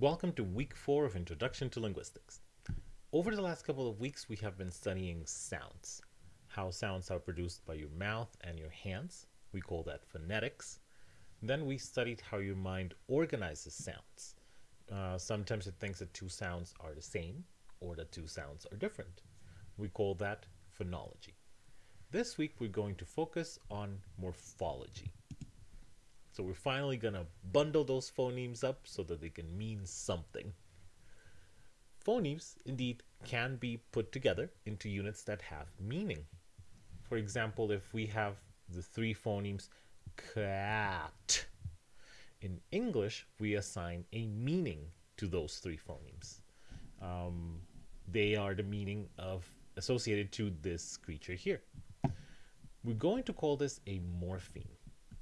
Welcome to week four of Introduction to Linguistics. Over the last couple of weeks, we have been studying sounds, how sounds are produced by your mouth and your hands. We call that phonetics. Then we studied how your mind organizes sounds. Uh, sometimes it thinks that two sounds are the same or that two sounds are different. We call that phonology. This week, we're going to focus on morphology. So we're finally going to bundle those phonemes up so that they can mean something. Phonemes, indeed, can be put together into units that have meaning. For example, if we have the three phonemes cat, in English, we assign a meaning to those three phonemes. Um, they are the meaning of associated to this creature here. We're going to call this a morpheme.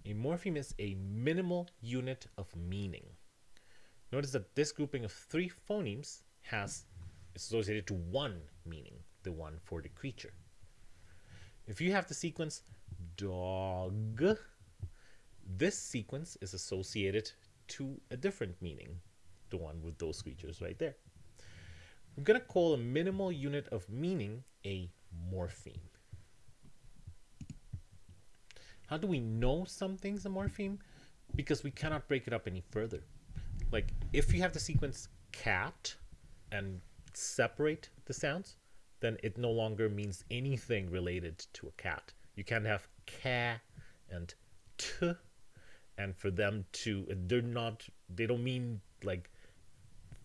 A morpheme is a minimal unit of meaning. Notice that this grouping of three phonemes has associated to one meaning, the one for the creature. If you have the sequence dog, this sequence is associated to a different meaning, the one with those creatures right there. We're going to call a minimal unit of meaning a morpheme. How do we know something's a morpheme? Because we cannot break it up any further. Like if you have the sequence cat and separate the sounds, then it no longer means anything related to a cat. You can't have ca and t and for them to they're not they don't mean like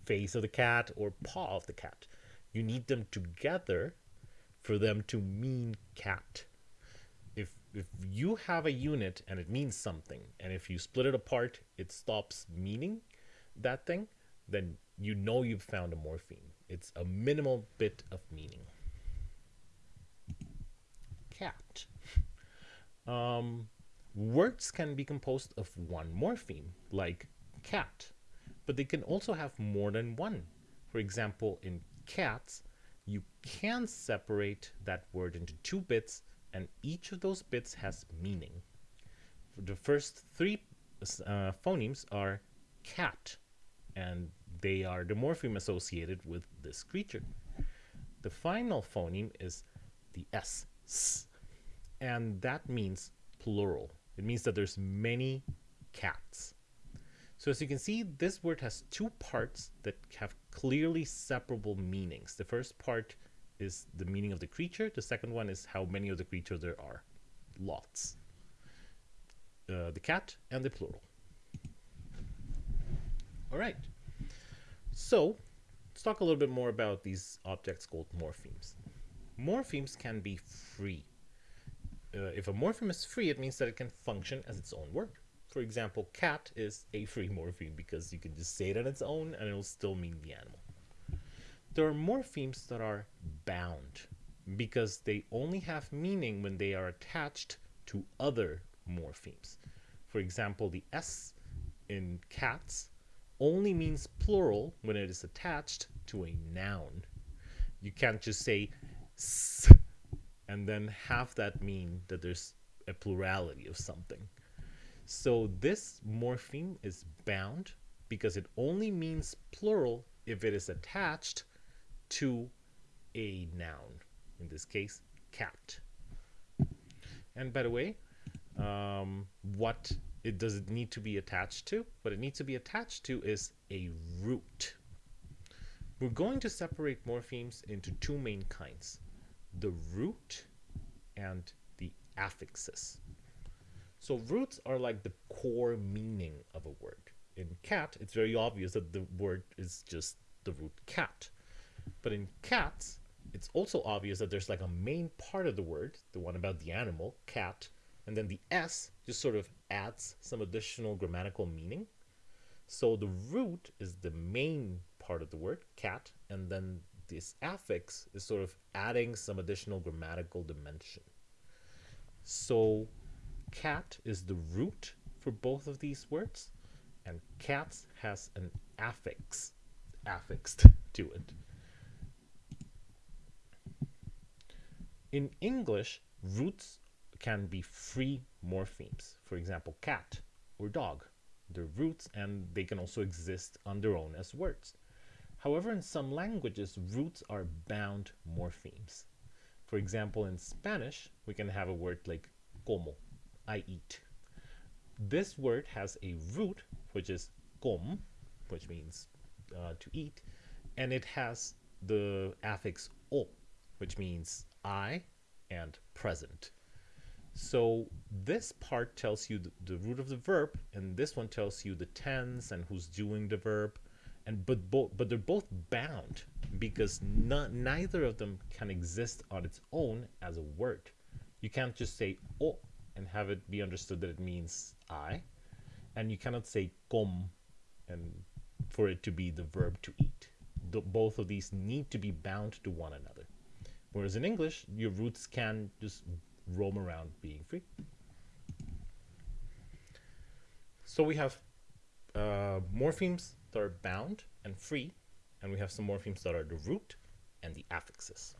face of the cat or paw of the cat. You need them together for them to mean cat if if you have a unit and it means something, and if you split it apart, it stops meaning that thing, then you know you've found a morpheme. It's a minimal bit of meaning. Cat. Um, words can be composed of one morpheme, like cat, but they can also have more than one. For example, in cats, you can separate that word into two bits and each of those bits has meaning. The first three uh, phonemes are cat, and they are the morpheme associated with this creature. The final phoneme is the S, s and that means plural. It means that there's many cats. So as you can see, this word has two parts that have clearly separable meanings. The first part is the meaning of the creature. The second one is how many of the creatures there are. Lots. Uh, the cat and the plural. All right. So let's talk a little bit more about these objects called morphemes. Morphemes can be free. Uh, if a morpheme is free, it means that it can function as its own word. For example, cat is a free morpheme because you can just say it on its own and it'll still mean the animal. There are morphemes that are bound because they only have meaning when they are attached to other morphemes. For example, the S in cats only means plural when it is attached to a noun. You can't just say s and then have that mean that there's a plurality of something. So this morpheme is bound because it only means plural if it is attached to a noun, in this case, cat. And by the way, um, what it does it need to be attached to? What it needs to be attached to is a root. We're going to separate morphemes into two main kinds, the root and the affixes. So roots are like the core meaning of a word. In cat, it's very obvious that the word is just the root cat. But in cats, it's also obvious that there's like a main part of the word, the one about the animal, cat, and then the S just sort of adds some additional grammatical meaning. So the root is the main part of the word, cat, and then this affix is sort of adding some additional grammatical dimension. So cat is the root for both of these words, and cats has an affix affixed to it. In English, roots can be free morphemes. For example, cat or dog They're roots and they can also exist on their own as words. However, in some languages, roots are bound morphemes. For example, in Spanish, we can have a word like como, I eat. This word has a root, which is com, which means uh, to eat, and it has the affix o, which means I and present. So this part tells you the, the, root of the verb, and this one tells you the tense and who's doing the verb. And but both but they're both bound because neither of them can exist on its own as a word. You can't just say oh and have it be understood that it means I, and you cannot say com and for it to be the verb to eat. The, both of these need to be bound to one another. Whereas in English, your roots can just roam around being free. So we have uh, morphemes that are bound and free, and we have some morphemes that are the root and the affixes.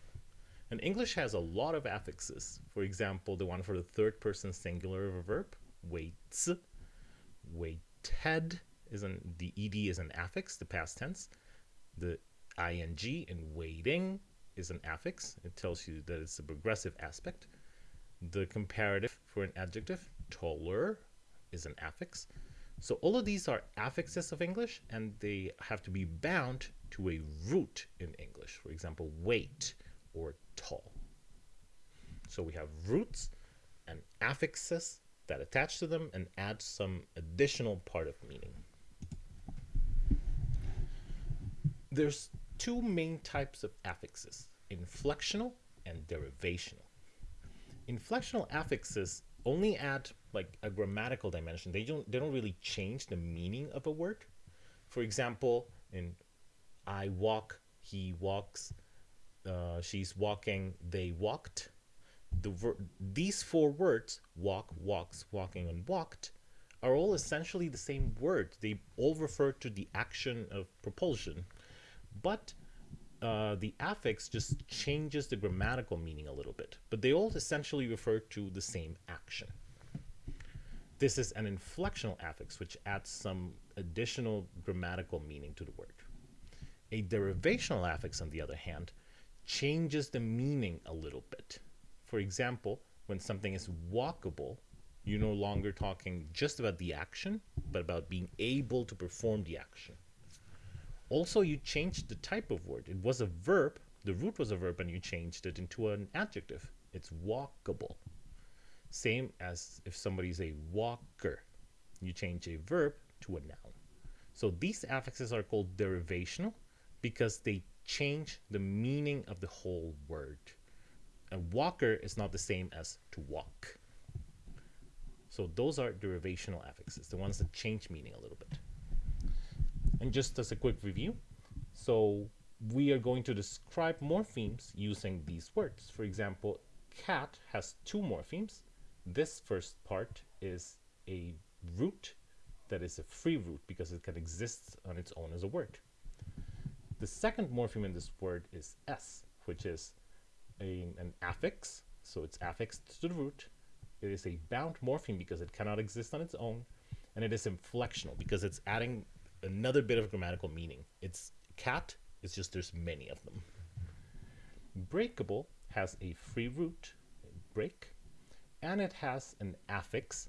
And English has a lot of affixes. For example, the one for the third person singular of a verb, waits, waited, is an the ed is an affix, the past tense. The ing in waiting is an affix. It tells you that it's a progressive aspect. The comparative for an adjective, taller, is an affix. So all of these are affixes of English and they have to be bound to a root in English. For example, wait or tall. So we have roots and affixes that attach to them and add some additional part of meaning. There's two main types of affixes, inflectional and derivational inflectional affixes only add like a grammatical dimension. They don't they don't really change the meaning of a word. For example, in I walk, he walks, uh, she's walking, they walked. The these four words, walk, walks, walking, and walked, are all essentially the same word. They all refer to the action of propulsion, but uh, the affix just changes the grammatical meaning a little bit, but they all essentially refer to the same action. This is an inflectional affix, which adds some additional grammatical meaning to the word. A derivational affix, on the other hand, changes the meaning a little bit. For example, when something is walkable, you're no longer talking just about the action, but about being able to perform the action. Also, you changed the type of word. It was a verb. The root was a verb, and you changed it into an adjective. It's walkable. Same as if somebody's a walker. You change a verb to a noun. So these affixes are called derivational because they change the meaning of the whole word. A walker is not the same as to walk. So those are derivational affixes, the ones that change meaning a little bit. And just as a quick review, so we are going to describe morphemes using these words. For example, cat has two morphemes. This first part is a root that is a free root because it can exist on its own as a word. The second morpheme in this word is s, which is a, an affix, so it's affixed to the root. It is a bound morpheme because it cannot exist on its own, and it is inflectional because it's adding another bit of grammatical meaning. It's cat, it's just there's many of them. Breakable has a free root, break, and it has an affix,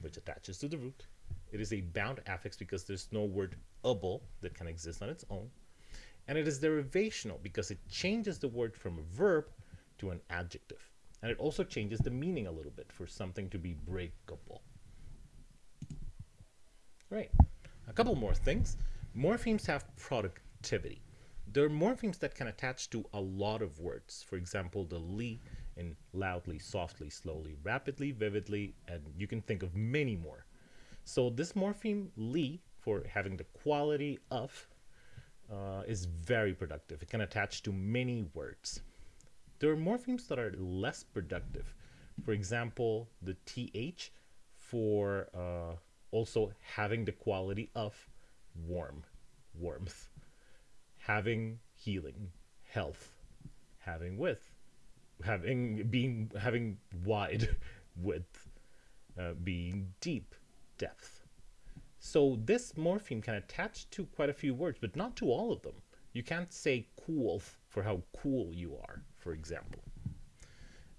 which attaches to the root. It is a bound affix because there's no word able that can exist on its own. And it is derivational because it changes the word from a verb to an adjective. And it also changes the meaning a little bit for something to be breakable. Right. A couple more things. Morphemes have productivity. There are morphemes that can attach to a lot of words. For example, the li in loudly, softly, slowly, rapidly, vividly, and you can think of many more. So this morpheme li, for having the quality of, uh, is very productive. It can attach to many words. There are morphemes that are less productive. For example, the th for uh, also having the quality of warm, warmth, having healing, health, having width, having being having wide width, uh, being deep, depth. So this morpheme can attach to quite a few words, but not to all of them. You can't say cool for how cool you are, for example.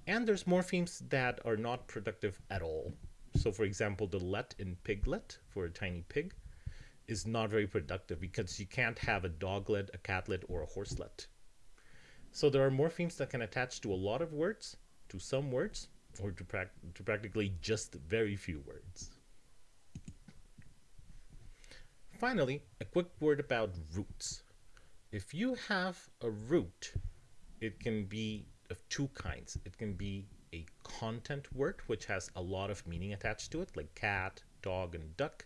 And there's morphemes that are not productive at all. So for example, the let in piglet for a tiny pig is not very productive because you can't have a doglet, a catlet, or a horselet. So there are morphemes that can attach to a lot of words, to some words, or to, pra to practically just very few words. Finally, a quick word about roots. If you have a root, it can be of two kinds. It can be a content word, which has a lot of meaning attached to it, like cat, dog, and duck,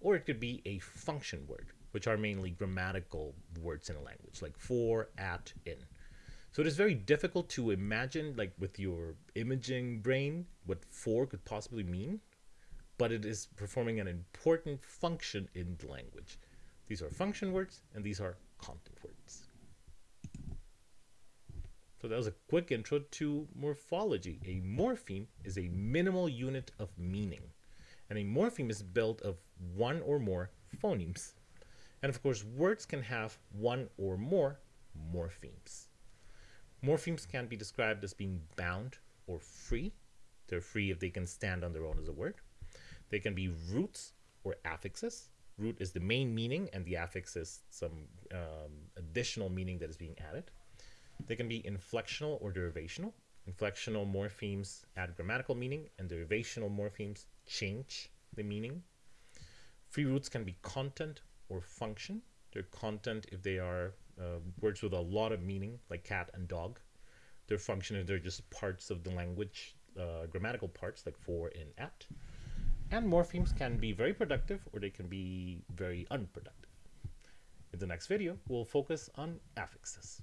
or it could be a function word, which are mainly grammatical words in a language, like for, at, in. So it is very difficult to imagine, like with your imaging brain, what for could possibly mean, but it is performing an important function in the language. These are function words, and these are content words. So that was a quick intro to morphology. A morpheme is a minimal unit of meaning, and a morpheme is built of one or more phonemes. And of course, words can have one or more morphemes. Morphemes can be described as being bound or free. They're free if they can stand on their own as a word. They can be roots or affixes. Root is the main meaning, and the affix is some um, additional meaning that is being added. They can be inflectional or derivational. Inflectional morphemes add grammatical meaning, and derivational morphemes change the meaning. Free roots can be content or function. They're content if they are uh, words with a lot of meaning, like cat and dog. Their function is they're just parts of the language, uh, grammatical parts, like for and at. And morphemes can be very productive or they can be very unproductive. In the next video, we'll focus on affixes.